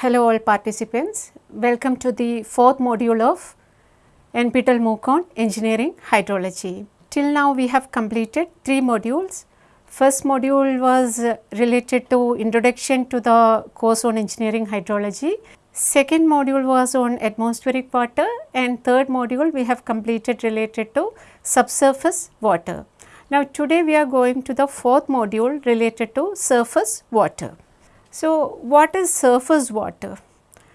Hello all participants, welcome to the fourth module of NPTEL MOOC on Engineering Hydrology. Till now we have completed three modules. First module was related to introduction to the course on engineering hydrology. Second module was on atmospheric water and third module we have completed related to subsurface water. Now today we are going to the fourth module related to surface water. So, what is surface water?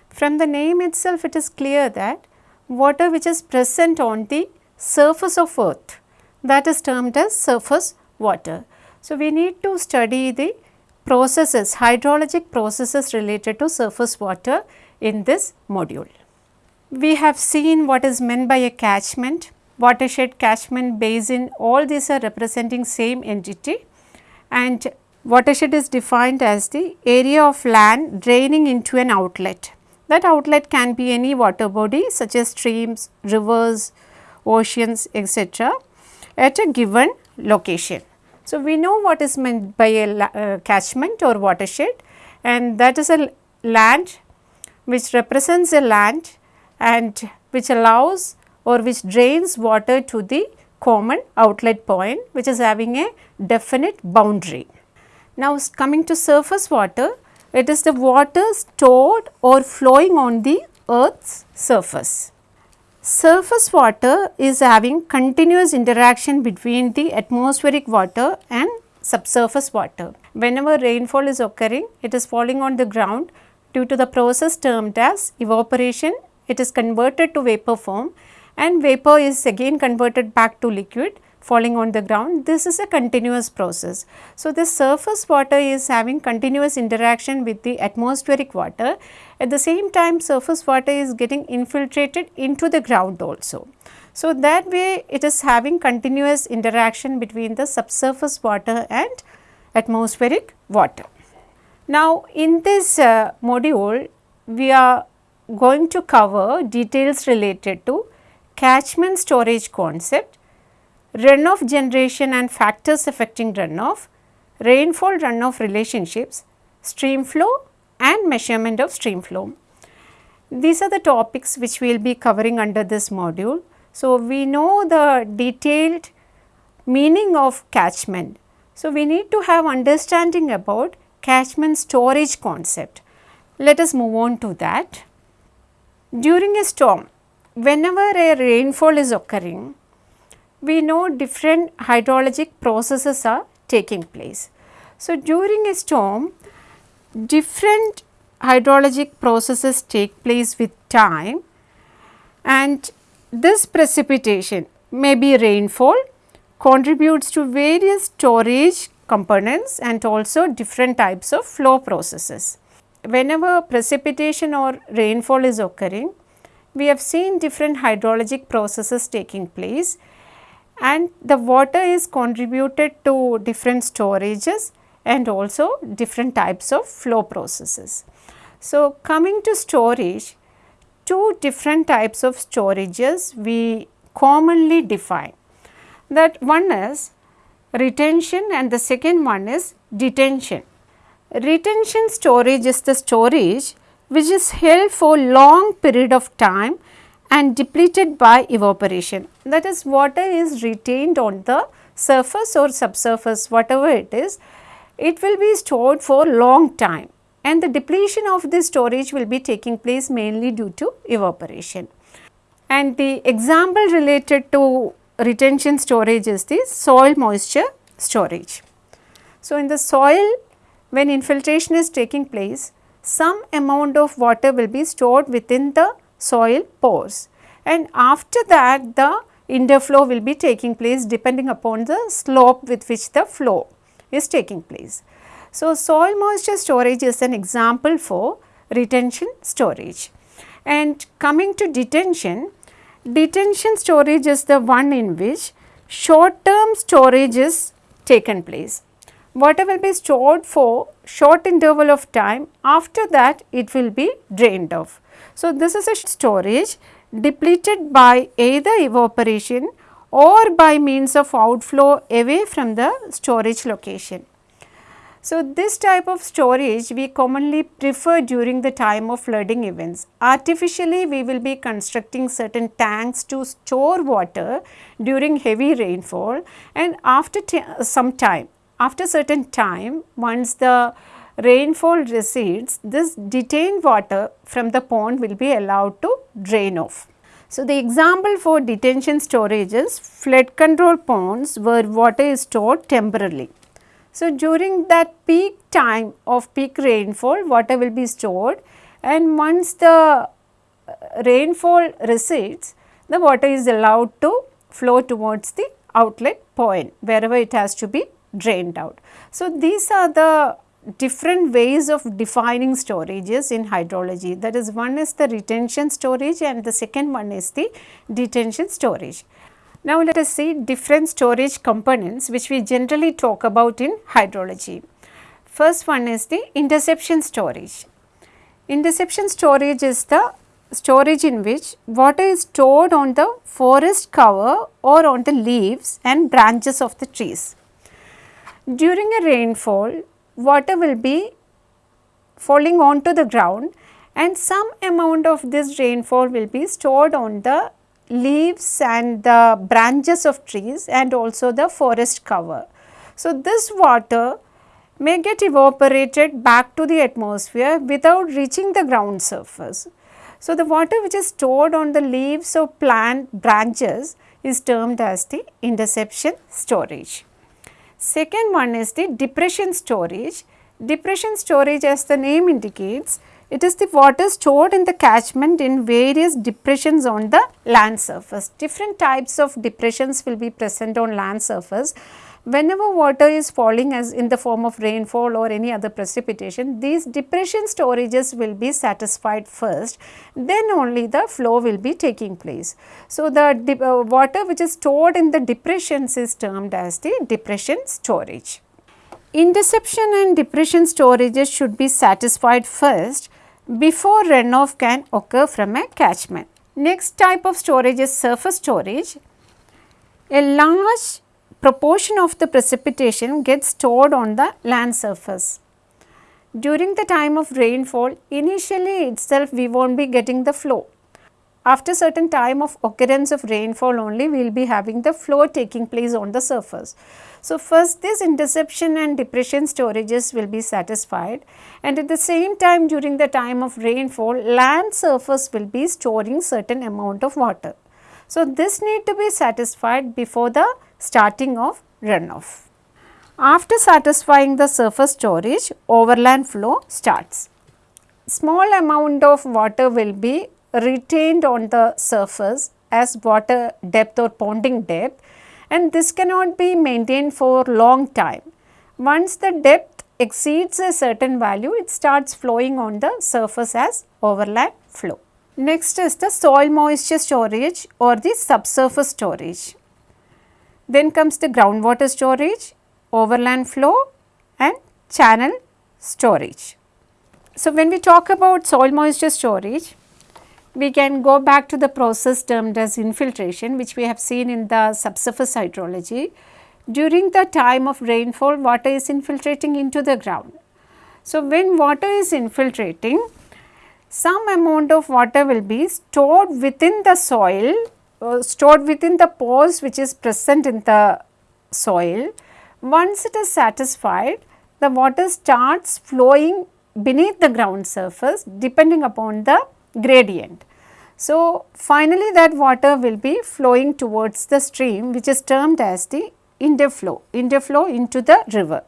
From the name itself it is clear that water which is present on the surface of earth that is termed as surface water. So, we need to study the processes hydrologic processes related to surface water in this module. We have seen what is meant by a catchment, watershed, catchment, basin all these are representing same entity and Watershed is defined as the area of land draining into an outlet. That outlet can be any water body such as streams, rivers, oceans etc. at a given location. So, we know what is meant by a uh, catchment or watershed and that is a land which represents a land and which allows or which drains water to the common outlet point which is having a definite boundary. Now, coming to surface water, it is the water stored or flowing on the earth's surface. Surface water is having continuous interaction between the atmospheric water and subsurface water. Whenever rainfall is occurring, it is falling on the ground due to the process termed as evaporation, it is converted to vapor form and vapor is again converted back to liquid falling on the ground, this is a continuous process. So, the surface water is having continuous interaction with the atmospheric water. At the same time surface water is getting infiltrated into the ground also. So, that way it is having continuous interaction between the subsurface water and atmospheric water. Now, in this uh, module we are going to cover details related to catchment storage concept runoff generation and factors affecting runoff, rainfall runoff relationships, stream flow and measurement of stream flow. These are the topics which we will be covering under this module. So, we know the detailed meaning of catchment. So, we need to have understanding about catchment storage concept. Let us move on to that. During a storm, whenever a rainfall is occurring, we know different hydrologic processes are taking place. So, during a storm different hydrologic processes take place with time and this precipitation may be rainfall contributes to various storage components and also different types of flow processes. Whenever precipitation or rainfall is occurring, we have seen different hydrologic processes taking place and the water is contributed to different storages and also different types of flow processes. So, coming to storage, two different types of storages we commonly define that one is retention and the second one is detention. Retention storage is the storage which is held for long period of time and depleted by evaporation. That is water is retained on the surface or subsurface whatever it is, it will be stored for long time and the depletion of this storage will be taking place mainly due to evaporation. And the example related to retention storage is the soil moisture storage. So, in the soil when infiltration is taking place, some amount of water will be stored within the soil pores and after that the interflow will be taking place depending upon the slope with which the flow is taking place. So, soil moisture storage is an example for retention storage. And coming to detention, detention storage is the one in which short term storage is taken place. Water will be stored for short interval of time after that it will be drained off. So, this is a storage depleted by either evaporation or by means of outflow away from the storage location. So, this type of storage we commonly prefer during the time of flooding events. Artificially we will be constructing certain tanks to store water during heavy rainfall and after some time, after certain time once the rainfall recedes, this detained water from the pond will be allowed to drain off. So, the example for detention storage is flood control ponds where water is stored temporarily. So, during that peak time of peak rainfall water will be stored and once the uh, rainfall recedes the water is allowed to flow towards the outlet point wherever it has to be drained out. So, these are the different ways of defining storages in hydrology that is one is the retention storage and the second one is the detention storage. Now, let us see different storage components which we generally talk about in hydrology. First one is the interception storage. Interception storage is the storage in which water is stored on the forest cover or on the leaves and branches of the trees. During a rainfall, water will be falling onto the ground and some amount of this rainfall will be stored on the leaves and the branches of trees and also the forest cover. So, this water may get evaporated back to the atmosphere without reaching the ground surface. So, the water which is stored on the leaves or plant branches is termed as the interception storage. Second one is the depression storage. Depression storage as the name indicates it is the water stored in the catchment in various depressions on the land surface. Different types of depressions will be present on land surface. Whenever water is falling as in the form of rainfall or any other precipitation, these depression storages will be satisfied first, then only the flow will be taking place. So, the uh, water which is stored in the depressions is termed as the depression storage. Interception and depression storages should be satisfied first before runoff can occur from a catchment. Next type of storage is surface storage. A large proportion of the precipitation gets stored on the land surface. During the time of rainfall, initially itself we will not be getting the flow. After certain time of occurrence of rainfall only, we will be having the flow taking place on the surface. So, first this interception and depression storages will be satisfied and at the same time during the time of rainfall land surface will be storing certain amount of water. So, this need to be satisfied before the starting of runoff. After satisfying the surface storage overland flow starts. Small amount of water will be retained on the surface as water depth or ponding depth and this cannot be maintained for long time. Once the depth exceeds a certain value, it starts flowing on the surface as overland flow. Next is the soil moisture storage or the subsurface storage. Then comes the groundwater storage, overland flow and channel storage. So, when we talk about soil moisture storage, we can go back to the process termed as infiltration which we have seen in the subsurface hydrology. During the time of rainfall water is infiltrating into the ground. So, when water is infiltrating some amount of water will be stored within the soil uh, stored within the pores which is present in the soil. Once it is satisfied the water starts flowing beneath the ground surface depending upon the gradient. So, finally that water will be flowing towards the stream which is termed as the interflow, interflow into the river.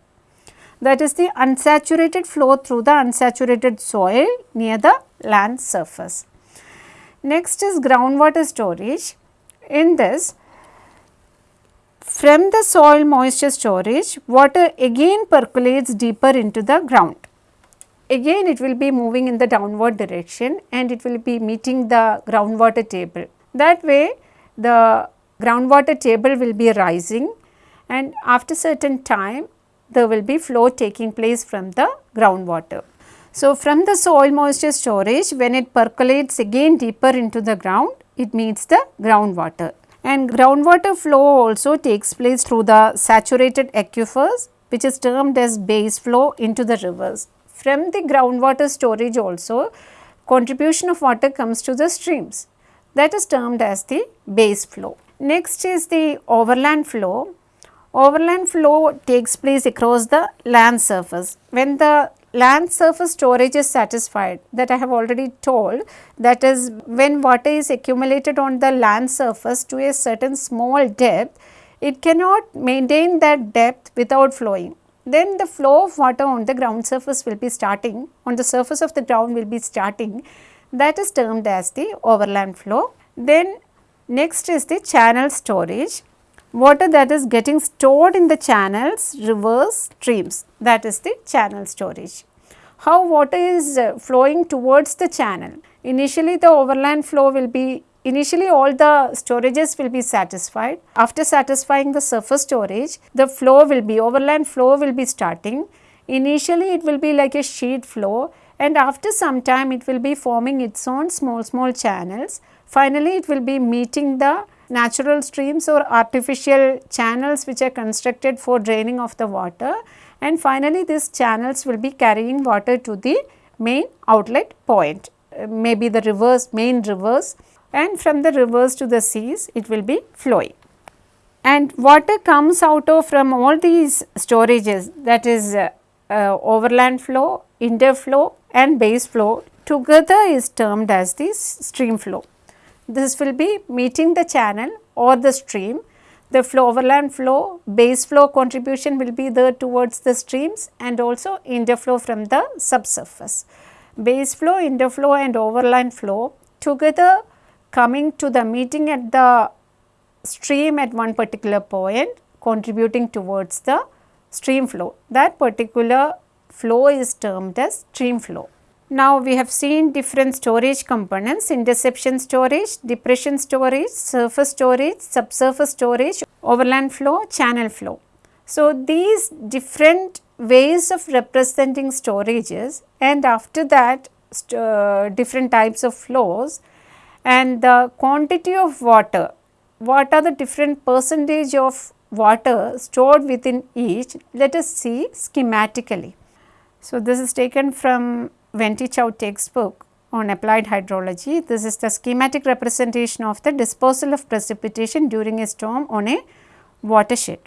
That is the unsaturated flow through the unsaturated soil near the land surface. Next is groundwater storage. In this, from the soil moisture storage, water again percolates deeper into the ground again it will be moving in the downward direction and it will be meeting the groundwater table. That way the groundwater table will be rising and after certain time there will be flow taking place from the groundwater. So, from the soil moisture storage when it percolates again deeper into the ground it meets the groundwater and groundwater flow also takes place through the saturated aquifers which is termed as base flow into the rivers. From the groundwater storage also contribution of water comes to the streams that is termed as the base flow. Next is the overland flow. Overland flow takes place across the land surface. When the land surface storage is satisfied that I have already told that is when water is accumulated on the land surface to a certain small depth, it cannot maintain that depth without flowing. Then the flow of water on the ground surface will be starting, on the surface of the ground will be starting that is termed as the overland flow. Then next is the channel storage water that is getting stored in the channels, rivers, streams that is the channel storage. How water is uh, flowing towards the channel. Initially the overland flow will be initially all the storages will be satisfied. After satisfying the surface storage the flow will be overland flow will be starting. Initially it will be like a sheet flow and after some time it will be forming its own small small channels. Finally it will be meeting the natural streams or artificial channels which are constructed for draining of the water and finally these channels will be carrying water to the main outlet point uh, maybe the rivers main rivers and from the rivers to the seas it will be flowing. And water comes out of from all these storages that is uh, uh, overland flow, interflow and base flow together is termed as the stream flow. This will be meeting the channel or the stream. The flow overland flow, base flow contribution will be there towards the streams and also interflow from the subsurface. Base flow, interflow and overland flow together coming to the meeting at the stream at one particular point contributing towards the stream flow. That particular flow is termed as stream flow. Now, we have seen different storage components interception storage, depression storage, surface storage, subsurface storage, overland flow, channel flow. So, these different ways of representing storages and after that uh, different types of flows and the quantity of water, what are the different percentage of water stored within each, let us see schematically. So, this is taken from Ven Te Chow textbook on applied hydrology. This is the schematic representation of the dispersal of precipitation during a storm on a watershed.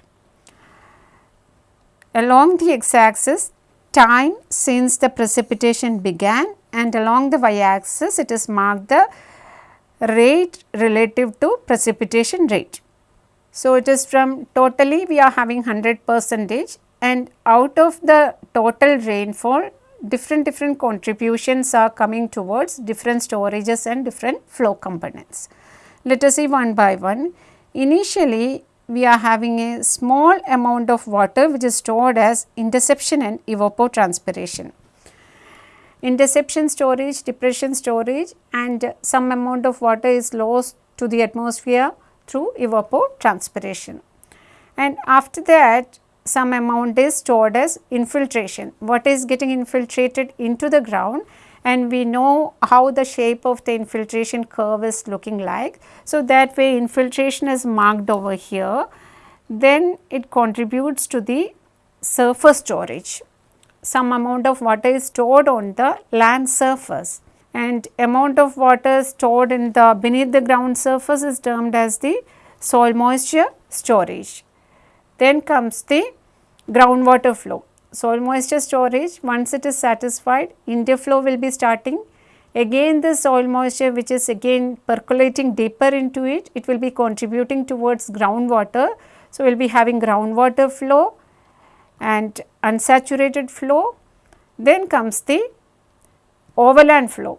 Along the x axis time since the precipitation began and along the y axis it is marked the rate relative to precipitation rate. So, it is from totally we are having 100 percentage and out of the total rainfall different different contributions are coming towards different storages and different flow components. Let us see one by one. Initially, we are having a small amount of water which is stored as interception and evapotranspiration. Interception storage, depression storage and some amount of water is lost to the atmosphere through evapotranspiration. And after that some amount is stored as infiltration. What is getting infiltrated into the ground and we know how the shape of the infiltration curve is looking like. So, that way infiltration is marked over here, then it contributes to the surface storage. Some amount of water is stored on the land surface and amount of water stored in the beneath the ground surface is termed as the soil moisture storage. Then comes the groundwater flow. Soil moisture storage once it is satisfied interflow will be starting. Again the soil moisture which is again percolating deeper into it, it will be contributing towards groundwater. So, we will be having groundwater flow and unsaturated flow. Then comes the overland flow.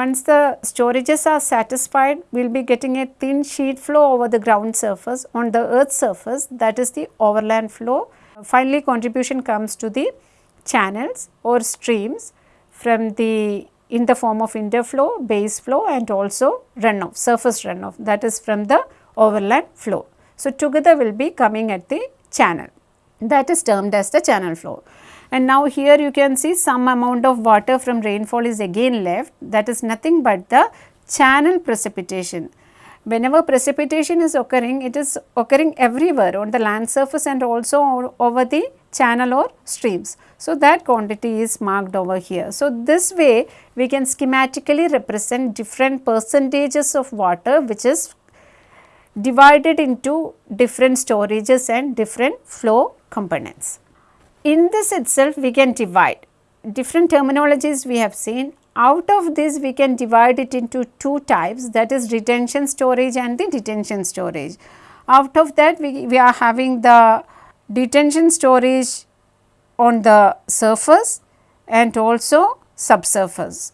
Once the storages are satisfied, we will be getting a thin sheet flow over the ground surface on the earth surface that is the overland flow. Finally, contribution comes to the channels or streams from the in the form of interflow, base flow and also runoff, surface runoff that is from the overland flow. So, together will be coming at the channel that is termed as the channel flow. And now here you can see some amount of water from rainfall is again left that is nothing but the channel precipitation. Whenever precipitation is occurring, it is occurring everywhere on the land surface and also over the channel or streams. So, that quantity is marked over here. So, this way we can schematically represent different percentages of water which is divided into different storages and different flow components. In this itself we can divide different terminologies we have seen out of this we can divide it into two types that is retention storage and the detention storage. Out of that we, we are having the detention storage on the surface and also subsurface.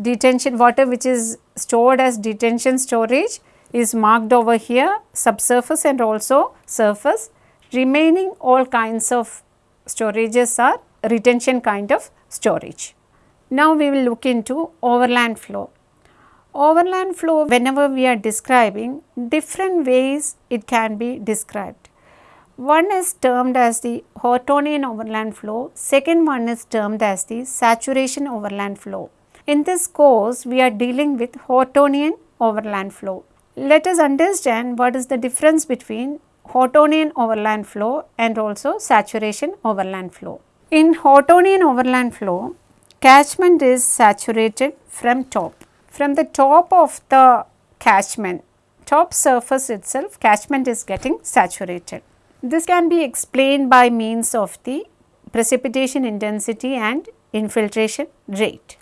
Detention water which is stored as detention storage is marked over here subsurface and also surface remaining all kinds of storages are retention kind of storage. Now we will look into overland flow. Overland flow whenever we are describing different ways it can be described. One is termed as the Hortonian overland flow, second one is termed as the saturation overland flow. In this course we are dealing with Hortonian overland flow. Let us understand what is the difference between Hortonian overland flow and also saturation overland flow. In Hortonian overland flow, catchment is saturated from top. From the top of the catchment, top surface itself catchment is getting saturated. This can be explained by means of the precipitation intensity and infiltration rate.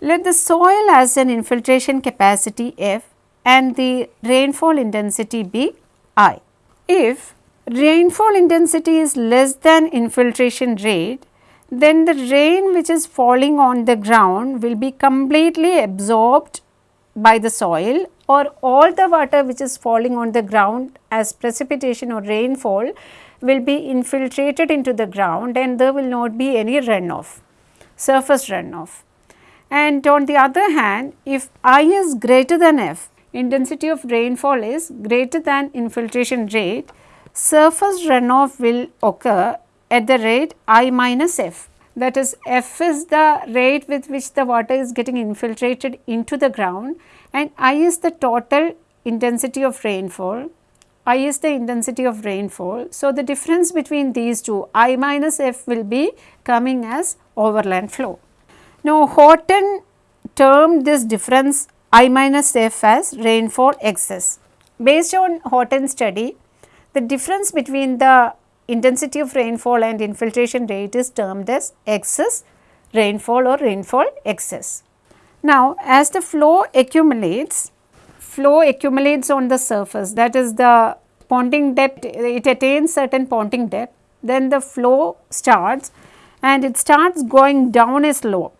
Let the soil has an infiltration capacity F and the rainfall intensity be I. If rainfall intensity is less than infiltration rate, then the rain which is falling on the ground will be completely absorbed by the soil or all the water which is falling on the ground as precipitation or rainfall will be infiltrated into the ground and there will not be any runoff, surface runoff. And on the other hand, if I is greater than F, intensity of rainfall is greater than infiltration rate, surface runoff will occur at the rate I minus F. That is F is the rate with which the water is getting infiltrated into the ground and I is the total intensity of rainfall. I is the intensity of rainfall. So, the difference between these two I minus F will be coming as overland flow. Now, Horton termed this difference I minus F as rainfall excess. Based on Horton study, the difference between the intensity of rainfall and infiltration rate is termed as excess rainfall or rainfall excess. Now, as the flow accumulates, flow accumulates on the surface that is the ponding depth, it attains certain ponding depth, then the flow starts and it starts going down a slope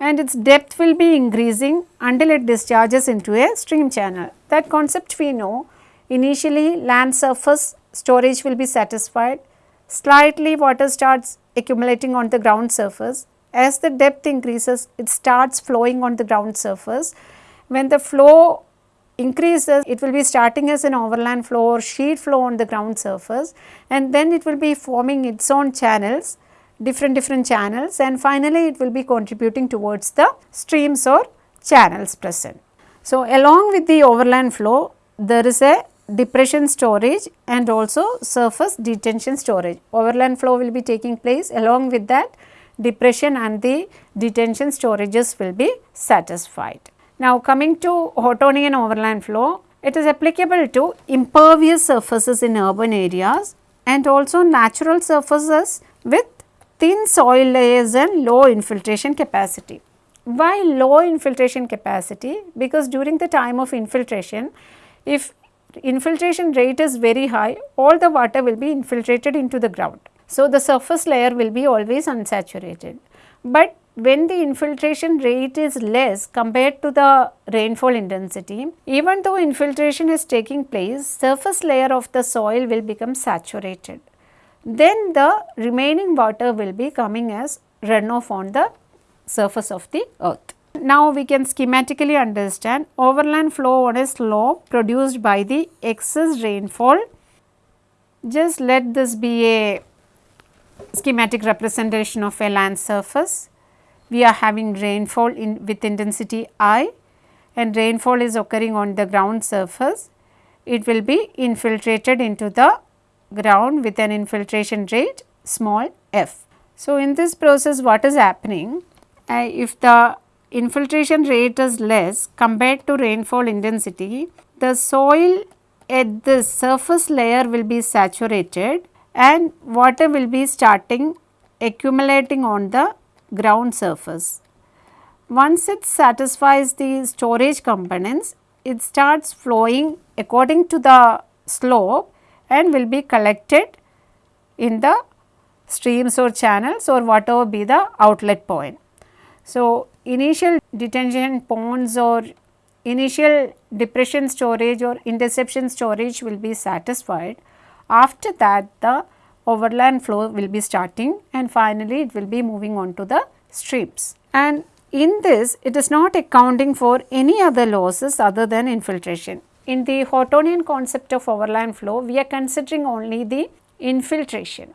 and its depth will be increasing until it discharges into a stream channel. That concept we know initially land surface storage will be satisfied, slightly water starts accumulating on the ground surface. As the depth increases, it starts flowing on the ground surface. When the flow increases, it will be starting as an overland flow or sheet flow on the ground surface and then it will be forming its own channels, different different channels and finally it will be contributing towards the streams or channels present. So, along with the overland flow, there is a depression storage and also surface detention storage. Overland flow will be taking place along with that depression and the detention storages will be satisfied. Now coming to Hortonian overland flow, it is applicable to impervious surfaces in urban areas and also natural surfaces with thin soil layers and low infiltration capacity. Why low infiltration capacity? Because during the time of infiltration, if infiltration rate is very high, all the water will be infiltrated into the ground. So, the surface layer will be always unsaturated. But when the infiltration rate is less compared to the rainfall intensity, even though infiltration is taking place, surface layer of the soil will become saturated. Then the remaining water will be coming as runoff on the surface of the earth. Now we can schematically understand overland flow on a slope produced by the excess rainfall. Just let this be a schematic representation of a land surface. We are having rainfall in with intensity I and rainfall is occurring on the ground surface. It will be infiltrated into the ground with an infiltration rate small f. So, in this process what is happening uh, if the infiltration rate is less compared to rainfall intensity the soil at the surface layer will be saturated and water will be starting accumulating on the ground surface. Once it satisfies the storage components, it starts flowing according to the slope and will be collected in the streams or channels or whatever be the outlet point. So, initial detention ponds or initial depression storage or interception storage will be satisfied. After that the overland flow will be starting and finally it will be moving on to the streams. And in this it is not accounting for any other losses other than infiltration. In the Hortonian concept of overland flow we are considering only the infiltration.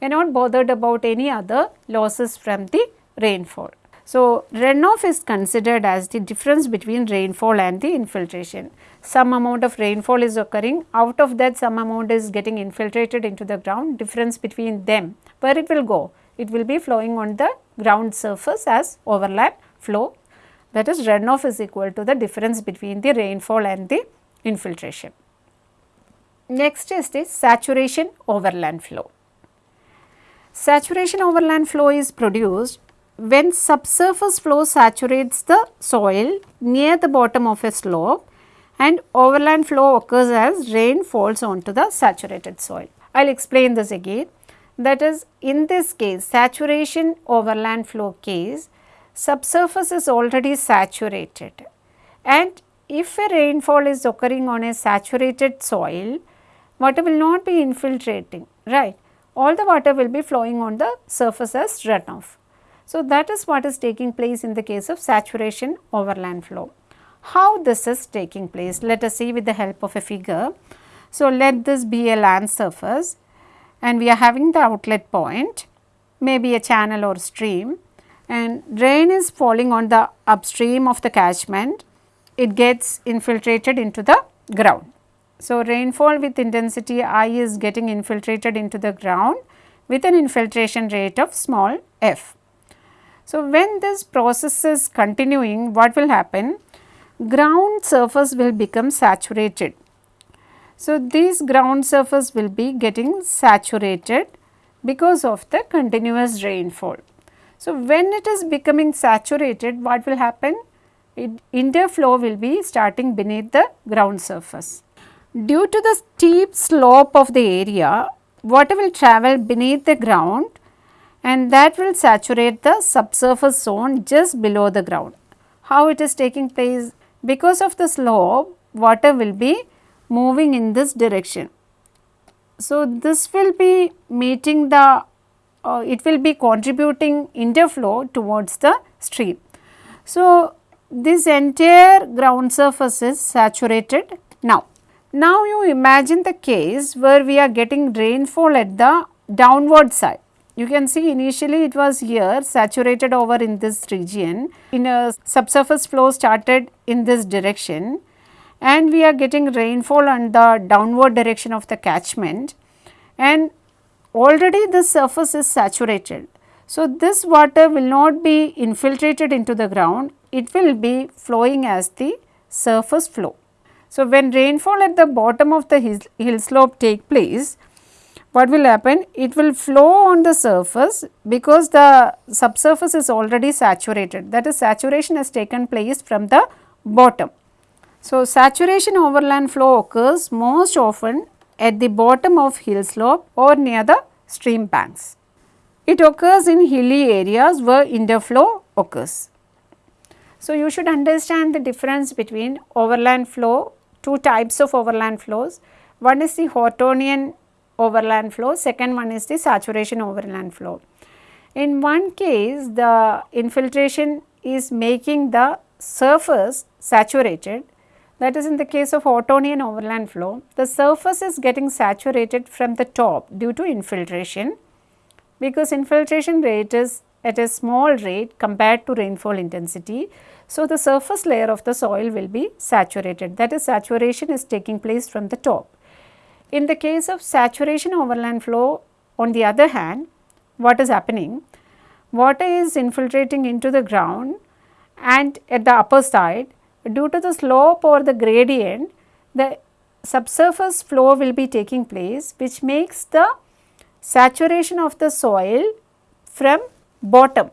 We are not bothered about any other losses from the rainfall. So, runoff is considered as the difference between rainfall and the infiltration. Some amount of rainfall is occurring, out of that some amount is getting infiltrated into the ground, difference between them, where it will go? It will be flowing on the ground surface as overland flow. That is runoff is equal to the difference between the rainfall and the infiltration. Next is the saturation overland flow. Saturation overland flow is produced when subsurface flow saturates the soil near the bottom of a slope and overland flow occurs as rain falls onto the saturated soil. I will explain this again. That is in this case saturation overland flow case subsurface is already saturated and if a rainfall is occurring on a saturated soil water will not be infiltrating right all the water will be flowing on the surface as runoff. So, that is what is taking place in the case of saturation overland flow. How this is taking place? Let us see with the help of a figure. So, let this be a land surface and we are having the outlet point, maybe a channel or stream and rain is falling on the upstream of the catchment, it gets infiltrated into the ground. So, rainfall with intensity I is getting infiltrated into the ground with an infiltration rate of small f. So, when this process is continuing what will happen? Ground surface will become saturated. So, this ground surface will be getting saturated because of the continuous rainfall. So, when it is becoming saturated what will happen? Interflow will be starting beneath the ground surface. Due to the steep slope of the area, water will travel beneath the ground and that will saturate the subsurface zone just below the ground. How it is taking place? Because of the slope, water will be moving in this direction. So, this will be meeting the, uh, it will be contributing interflow towards the stream. So, this entire ground surface is saturated now. Now, you imagine the case where we are getting rainfall at the downward side. You can see initially it was here saturated over in this region in a subsurface flow started in this direction and we are getting rainfall on the downward direction of the catchment and already the surface is saturated. So, this water will not be infiltrated into the ground, it will be flowing as the surface flow. So, when rainfall at the bottom of the hill, hill slope take place, what will happen? It will flow on the surface because the subsurface is already saturated that is saturation has taken place from the bottom. So, saturation overland flow occurs most often at the bottom of hill slope or near the stream banks. It occurs in hilly areas where interflow occurs. So, you should understand the difference between overland flow, two types of overland flows. One is the Hortonian overland flow, second one is the saturation overland flow. In one case the infiltration is making the surface saturated that is in the case of Hortonian overland flow, the surface is getting saturated from the top due to infiltration because infiltration rate is at a small rate compared to rainfall intensity. So, the surface layer of the soil will be saturated that is saturation is taking place from the top. In the case of saturation overland flow, on the other hand, what is happening? Water is infiltrating into the ground and at the upper side due to the slope or the gradient, the subsurface flow will be taking place which makes the saturation of the soil from bottom.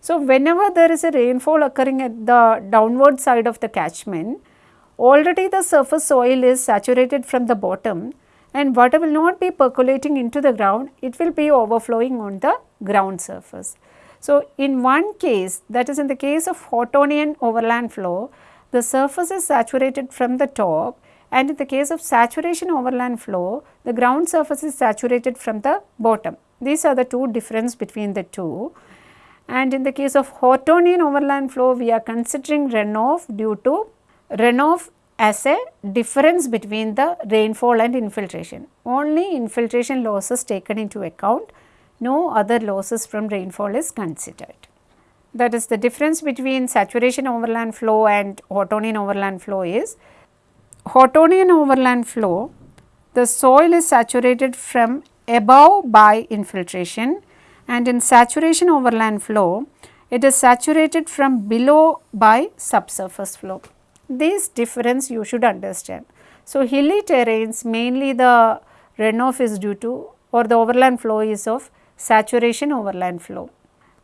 So, whenever there is a rainfall occurring at the downward side of the catchment, already the surface soil is saturated from the bottom and water will not be percolating into the ground, it will be overflowing on the ground surface. So, in one case that is in the case of Hortonian overland flow, the surface is saturated from the top and in the case of saturation overland flow, the ground surface is saturated from the bottom. These are the two difference between the two. And in the case of Hortonian overland flow, we are considering runoff due to runoff as a difference between the rainfall and infiltration. Only infiltration losses taken into account, no other losses from rainfall is considered. That is the difference between saturation overland flow and Hortonian overland flow is Hortonian overland flow, the soil is saturated from above by infiltration and in saturation overland flow, it is saturated from below by subsurface flow this difference you should understand. So, hilly terrains mainly the runoff is due to or the overland flow is of saturation overland flow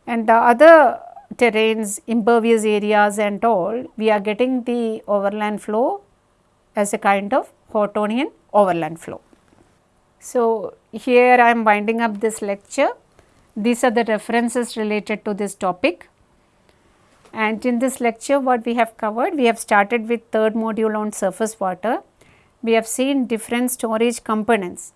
and the other terrains impervious areas and all we are getting the overland flow as a kind of Hortonian overland flow. So, here I am winding up this lecture. These are the references related to this topic. And in this lecture what we have covered, we have started with third module on surface water. We have seen different storage components,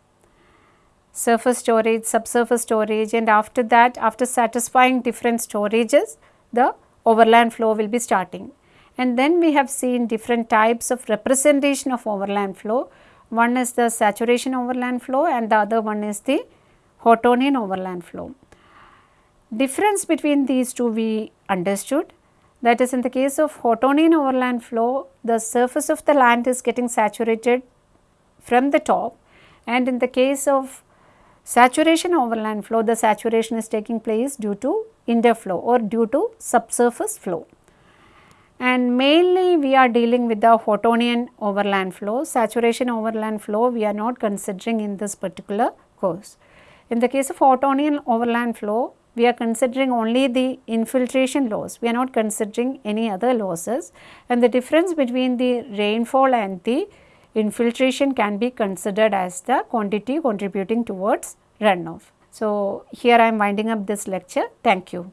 surface storage, subsurface storage and after that after satisfying different storages, the overland flow will be starting. And then we have seen different types of representation of overland flow. One is the saturation overland flow and the other one is the Hortonian overland flow. Difference between these two we understood that is in the case of Hortonian overland flow, the surface of the land is getting saturated from the top and in the case of saturation overland flow, the saturation is taking place due to interflow or due to subsurface flow. And mainly we are dealing with the Hortonian overland flow, saturation overland flow we are not considering in this particular course. In the case of Hortonian overland flow, we are considering only the infiltration loss, we are not considering any other losses and the difference between the rainfall and the infiltration can be considered as the quantity contributing towards runoff. So, here I am winding up this lecture. Thank you.